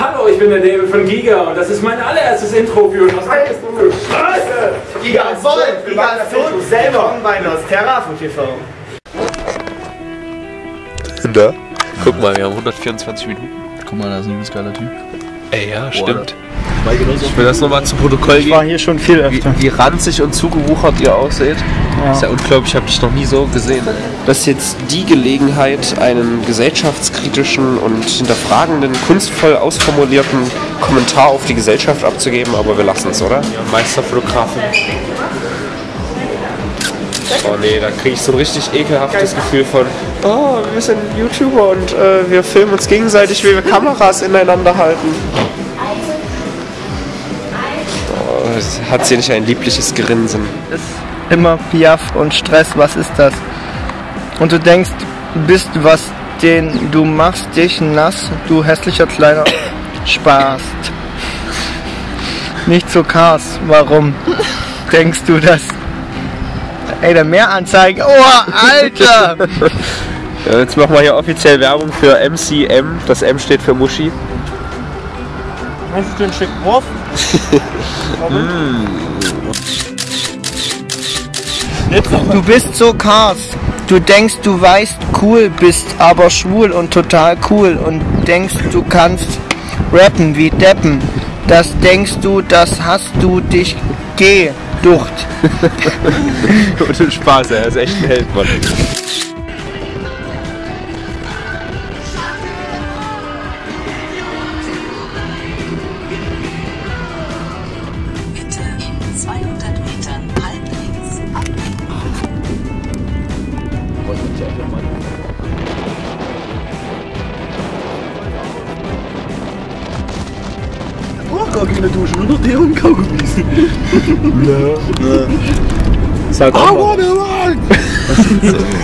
Hallo, ich bin der David von Giga und das ist mein allererstes Intro für Was heißt du Scheiße? Giga Wolf, Giga Sohn selber bei Nosterra von TV. Da. Guck mal, wir haben 124 Minuten. Guck mal, da ist ein übelst geiler Typ. Ey, ja, stimmt. Ich will das nochmal zu Protokoll Ich war geben. hier schon viel Wie, öfter. wie ranzig und zugewuchert ihr ausseht. Ja. Ist ja unglaublich, ich habe dich noch nie so gesehen. Das ist jetzt die Gelegenheit, einen gesellschaftskritischen und hinterfragenden, kunstvoll ausformulierten Kommentar auf die Gesellschaft abzugeben, aber wir lassen es, oder? Meisterfotografin. Oh nee, da kriege ich so ein richtig ekelhaftes Gefühl von, oh, wir sind YouTuber und äh, wir filmen uns gegenseitig, wie wir Kameras ineinander halten. Oh, hat sie nicht ein liebliches Grinsen? ist immer Piaf und Stress, was ist das? Und du denkst, du bist was, den du machst dich nass, du hässlicher kleiner Spaß. Nicht so Cars, warum denkst du das? Ey, der Mehranzeigen, oh, Alter! Ja, jetzt machen wir hier offiziell Werbung für MCM. Das M steht für Muschi. Meinst du ein Stück Wurf? Du bist so Cars. Du denkst, du weißt cool, bist aber schwul und total cool und denkst, du kannst rappen wie Deppen. Das denkst du, das hast du dich geducht. Ohne Spaß, er ist echt ein Held, Mann.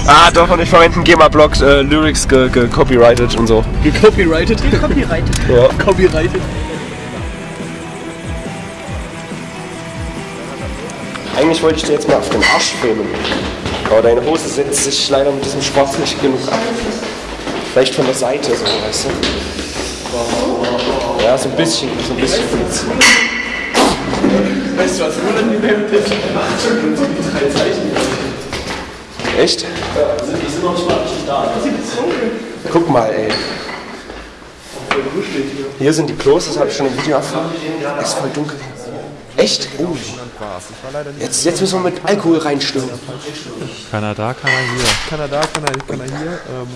Ah, doch, und ich verwende einen GEMA-Block, äh, Lyrics ge- ge- copyrighted und so. Gecopyrighted? Copyright. Ja. Copyrighted. Eigentlich wollte ich dir jetzt mal auf den Arsch filmen. Aber deine Hose setzt sich leider mit diesem Sport nicht genug ab. Vielleicht von der Seite so, weißt du? Ja, so ein bisschen, so ein bisschen. Weißt du, was unangenehm ist? Echt? Die sind noch nicht mal richtig da. Guck mal, ey. Hier sind die Klos, das habe ich schon im Video erfahren. Es ist voll dunkel. Echt? Oh. Jetzt, jetzt müssen wir mit Alkohol reinstürmen. Kanada kann er hier. Kanada kann kann er hier. Ähm,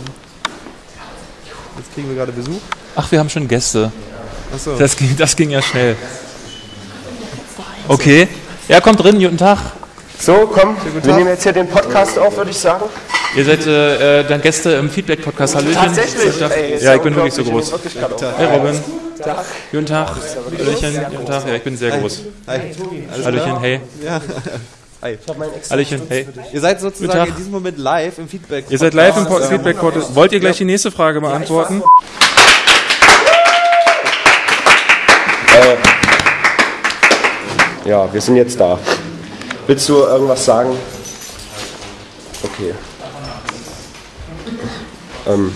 jetzt kriegen wir gerade Besuch. Ach, wir haben schon Gäste. Achso. Das ging, das ging ja schnell. Okay. Ja, kommt drin, guten Tag. So, komm, wir nehmen jetzt hier den Podcast auf, würde ich sagen. Ihr seid äh, äh, dann Gäste im Feedback-Podcast. Hallöchen. Tatsächlich? Tag. Ey, ja, ich bin wirklich so groß. ich bin wirklich Hey Robin. Guten Tag. Hallöchen. Guten Tag. Ja, ich bin sehr groß. Hi. Alles Hallöchen, hey. Ja. Hi. Hallöchen, hey. Ihr seid sozusagen Tag. in diesem Moment live im Feedback. Ihr seid live im Po- Feedback-Podcast. Wollt ihr gleich die nächste Frage beantworten? Ja, wir sind jetzt da. Willst du irgendwas sagen? Okay. Ähm,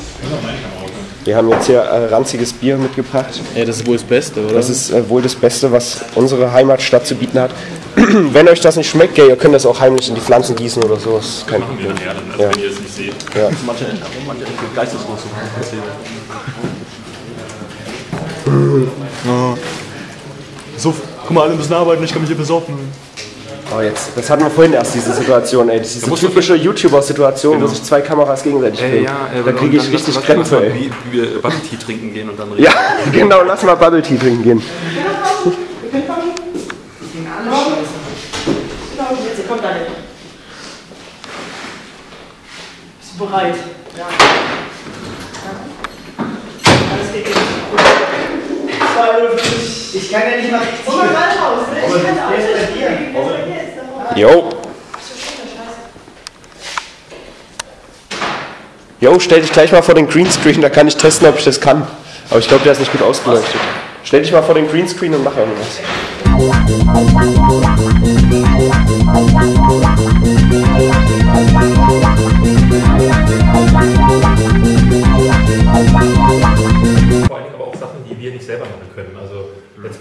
wir haben jetzt hier äh, ranziges Bier mitgebracht. Ja, das ist wohl das Beste, oder? Das ist äh, wohl das Beste, was unsere Heimatstadt zu bieten hat. Wenn euch das nicht schmeckt, ihr könnt das auch heimlich in die Pflanzen gießen oder so. Das ist kein Problem. Ja. wenn ihr es nicht seht. Ja. manche, manche geisteslos. So, guck mal, alle müssen arbeiten, ich kann mich hier besoffen. Oh, jetzt, das hatten wir vorhin erst, diese Situation, ey. Das ist diese typische YouTuber-Situation, wo sich zwei Kameras gegenseitig filmen. da kriege ich richtig Krämpfe, ey. Wie, wie wir Bubble Tea trinken gehen und dann reden. Ja, genau, lass mal Bubble Tea trinken gehen. Jetzt kommt alle. Bist du bereit? Ja. Alles geht jetzt. Ich kann ja nicht mal richtig. Komm mal raus, ne? Ich kann alles. Jo. Jo, stell dich gleich mal vor den Greenscreen, da kann ich testen, ob ich das kann. Aber ich glaube, der ist nicht gut ausgeleuchtet. Stell dich mal vor den Greenscreen und mach irgendwas. Vor allem aber auch Sachen, die wir nicht nicht selber machen können. Also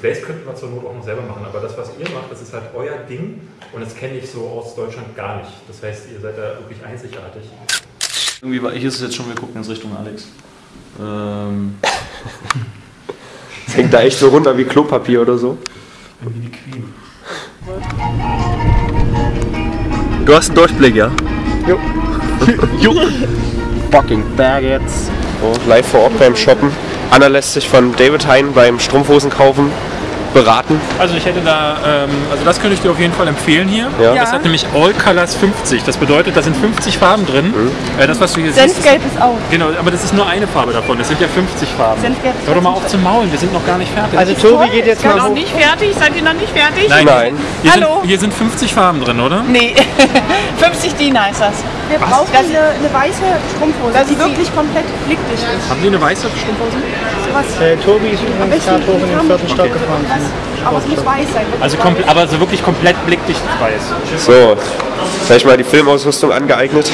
Let's Plays könnten wir zur Not auch noch selber machen, aber das, was ihr macht, das ist halt euer Ding und das kenne ich so aus Deutschland gar nicht. Das heißt, ihr seid da wirklich einzigartig. Irgendwie war, hier ist es jetzt schon, wir gucken jetzt Richtung Alex. Ähm, Das hängt da echt so runter wie Klopapier oder so. irgendwie die Queen. Du hast einen Durchblick, ja? Jo. jo. Fucking Baguettes. So, live vor Ort beim Shoppen. Anna lässt sich von David Hein beim Strumpfhosen kaufen beraten. Also ich hätte da, ähm, also das könnte ich dir auf jeden Fall empfehlen hier. Ja. Das hat nämlich All Colors 50. Das bedeutet, da sind 50 Farben drin. Äh, das, was du hier siehst, Senfgelb ist auch. ist, genau, aber das ist nur eine Farbe davon. Das sind ja 50 Farben. Senfgelb ist Hör doch mal auf 50. zu maulen, wir sind noch gar nicht fertig. Also Tobi geht jetzt mal Noch hoch. nicht fertig? Seid ihr noch nicht fertig? Nein, Nein. Hier, Hallo? Sind, hier sind 50 Farben drin, oder? Nee, 50 DIN heißt das. Wir brauchen eine, eine weiße Strumpfhose, die ist wirklich komplett blickdicht ist. Haben die eine weiße Strumpfhose? Äh, Tobi ist übrigens gerade hoch in den vierten Stock gefahren. Aber es muss weiß sein. Also komple- aber so wirklich komplett blickdicht weiß. So, sag ich mal die Filmausrüstung angeeignet.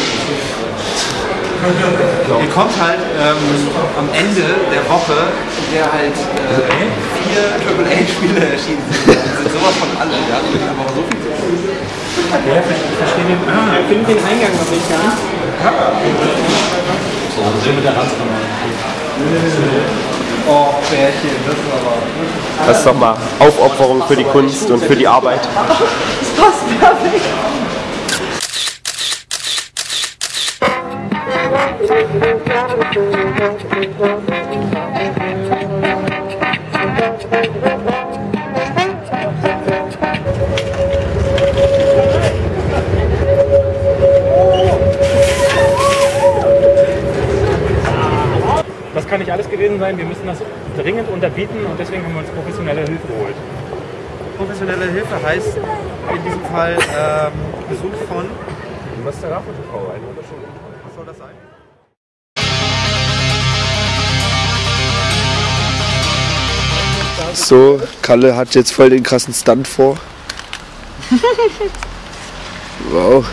Ihr kommt halt ähm, am Ende der Woche, in der halt äh, vier AAA-Spiele erschienen sind. Das sind sowas von alle. Wir hatten einfach so viel zu tun. Ja, ich verstehe den, ah, ich finde den Eingang noch nicht ganz. So, so mit der Ranzkammer. Oh, Bärchen, das ist aber. Das ist doch mal Aufopferung für die Kunst und für die Arbeit. Das passt perfekt. Das kann nicht alles gewesen sein. Wir müssen das dringend unterbieten und deswegen haben wir uns professionelle Hilfe geholt. Professionelle Hilfe heißt in diesem Fall ähm, Besuch von. Was ist der Raffelfrau? Ein Unterschied. Was soll das sein? So, Kalle hat jetzt voll den krassen Stunt vor. Wow.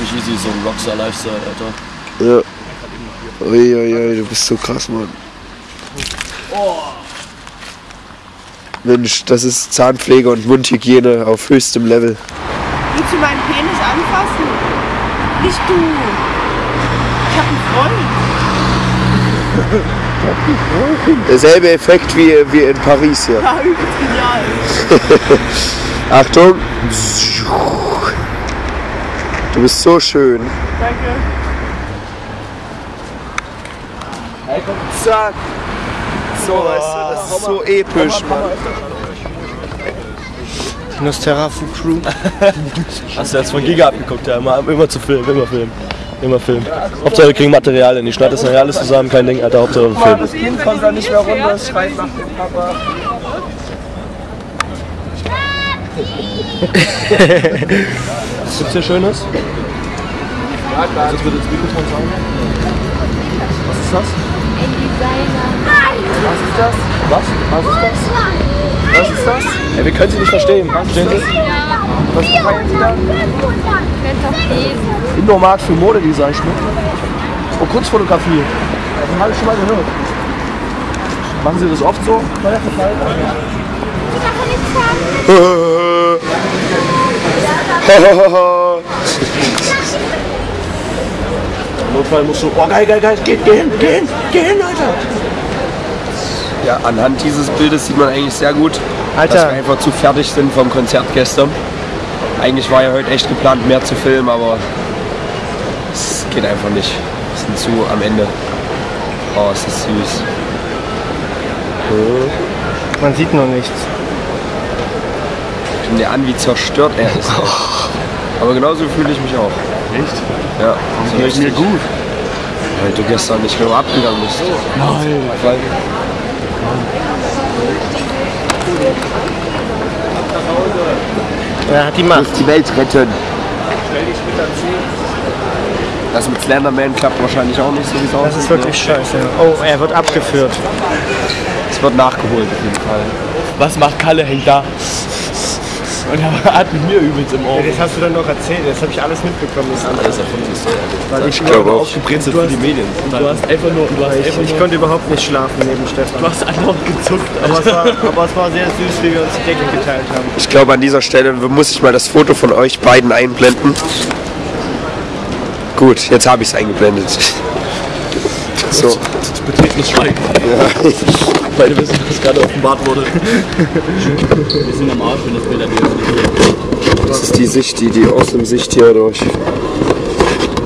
Nicht easy, so ein Rockstar-Lifestyle, Alter. Ja. Uiuiui, du bist so krass, Mann. Mensch, das ist Zahnpflege und Mundhygiene auf höchstem Level. Willst du meinen Penis anfassen? Nicht du. Ich hab einen Freund. Derselbe Effekt wie, wie in Paris hier. Ja, übelst genial. Achtung. Du bist so schön. Danke. Zack. So, weißt du, das ist so episch, Mann. Nosterafu Crew. Hast du jetzt von Giga abgeguckt, ja. Immer, immer zu filmen, immer filmen. Immer filmen. Hauptsache wir kriegen Materialien. Ich schneide das nachher alles zusammen, kein Ding, Alter. Hauptsache wir filmen. Das Kind kommt da nicht mehr runter, es schreit nach dem Papa. Was gibt's hier Schönes? Was ist das? Was ist das? Was? Was ist das? Was ist das? Ey, wir können Sie nicht verstehen. Verstehen Sie? Was feiern Sie da? Indoor-Markt für Modedesign Schmuck. Und Kunstfotografie. Davon habe ich schon mal gehört. Machen Sie das oft so? Im Notfall musst du, oh geil, geil, geil, geh, geh hin, geh hin, geh hin, Alter. Ja, anhand dieses Bildes sieht man eigentlich sehr gut, Alter. dass wir einfach zu fertig sind vom Konzert gestern. Eigentlich war ja heute echt geplant, mehr zu filmen, aber es geht einfach nicht. Wir sind zu am Ende. Oh, ist das süß. Man sieht noch nichts. Guck dir an, wie zerstört er ist. ey. Aber genauso fühle ich mich auch. Echt? Ja, so Geht mir gut. Weil du gestern nicht mehr abgegangen bist. Nein. Weil Er hat die Macht. die Welt retten. Das mit Slenderman klappt wahrscheinlich auch nicht so wie es Das ist wirklich scheiße. Oh, er wird abgeführt. Es wird nachgeholt auf jeden Fall. Was macht Kalle? Hängt da. Und er hat mit mir übelst im Ohr. Ja, das hast du dann noch erzählt, das habe ich alles mitbekommen. Das Alles erfunden ist Weil Ich ich glaube nur auch. Aufgebrezelt Du für die hast- Medien. Und du hast einfach nur, du hast Ich, einfach ich nur, konnte überhaupt nicht schlafen neben Stefan. du hast andauernd gezuckt. Aber es, war, aber es war sehr süß, wie wir uns die Decke geteilt haben. Ich glaube, an dieser Stelle muss ich mal das Foto von euch beiden einblenden. Gut, jetzt habe ich es eingeblendet. So. Betretenes Schweigen. Ja. Beide wissen, was gerade offenbart wurde. Wir sind am Arsch, wenn das Bild an dir Das ist die Sicht, die, die aus dem Sicht hier durch.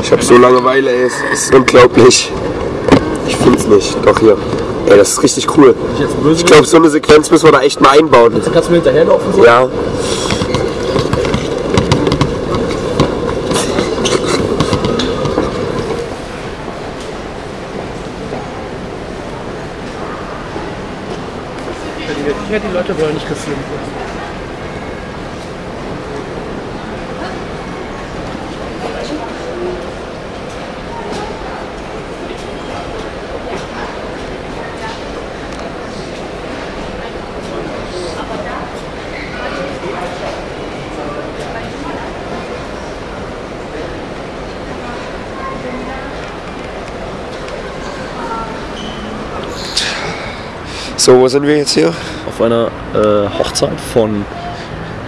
Ich habe so Langeweile, ey. Es ist unglaublich. Ich find's nicht. Doch hier. Ey, das ist richtig cool. Ich glaube, so eine Sequenz müssen wir da echt mal einbauen. Kannst du mir hinterherlaufen? So? Ja. Ja, die Leute wollen nicht werden. So, wo sind wir jetzt hier? Auf einer äh, Hochzeit von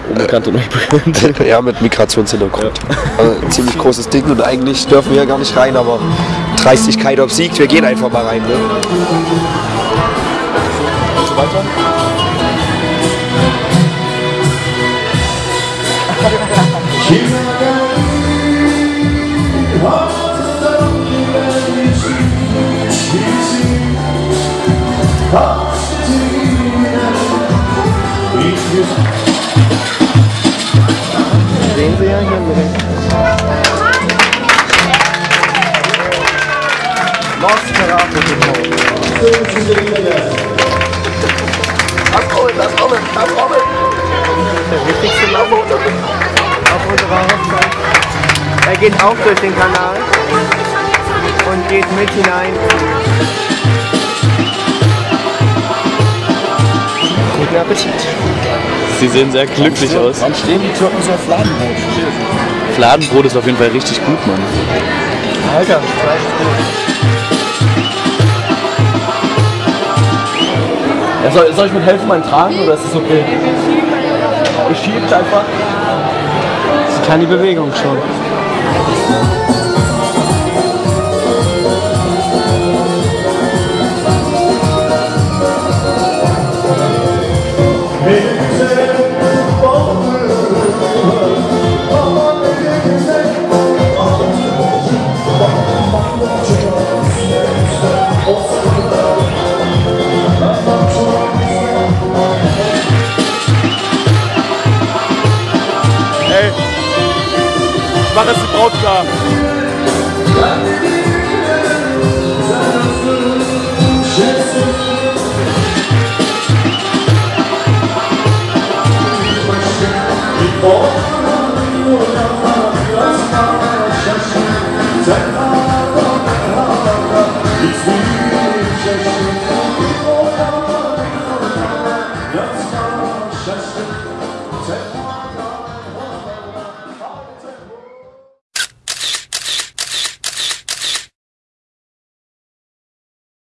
unbekannt und unbekannt. ja, mit Migrationshintergrund. Also, ein ziemlich großes Ding und eigentlich dürfen wir ja gar nicht rein, aber Dreistigkeit obsiegt. Wir gehen einfach mal rein. Ne? Und so weiter. Sehen Sie ja hier direkt. Lost Lass rollen, lass rollen, lass rollen. Der wichtigste Mann auf unserer Hochzeit. Er geht auch durch den Kanal und geht mit hinein. Guten Appetit. Sie sehen sehr glücklich aus. Wann stehen die Türken so auf Fladenbrot? Fladenbrot ist auf jeden Fall richtig gut, Mann. Alter, Ja, soll, soll ich mit helfen beim Tragen oder ist das okay? Ich schieb's einfach. sie kann die Bewegung schon. Ey,